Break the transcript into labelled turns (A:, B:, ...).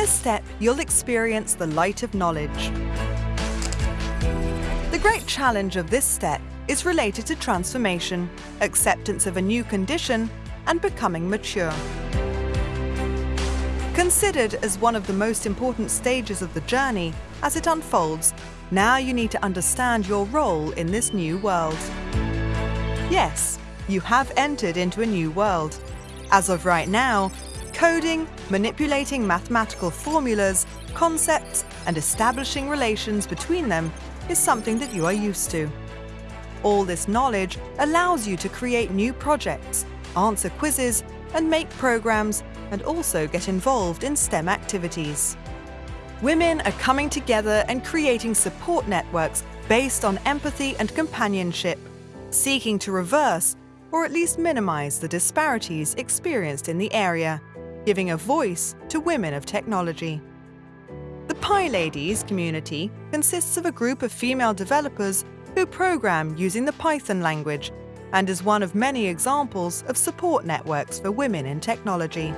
A: this step, you'll experience the light of knowledge. The great challenge of this step is related to transformation, acceptance of a new condition, and becoming mature. Considered as one of the most important stages of the journey as it unfolds, now you need to understand your role in this new world. Yes, you have entered into a new world. As of right now, coding, manipulating mathematical formulas, concepts, and establishing relations between them is something that you are used to. All this knowledge allows you to create new projects, answer quizzes, and make programs, and also get involved in STEM activities. Women are coming together and creating support networks based on empathy and companionship, seeking to reverse or at least minimize the disparities experienced in the area, giving a voice to women of technology. The PyLadies community consists of a group of female developers who program using the Python language and is one of many examples of support networks for women in technology.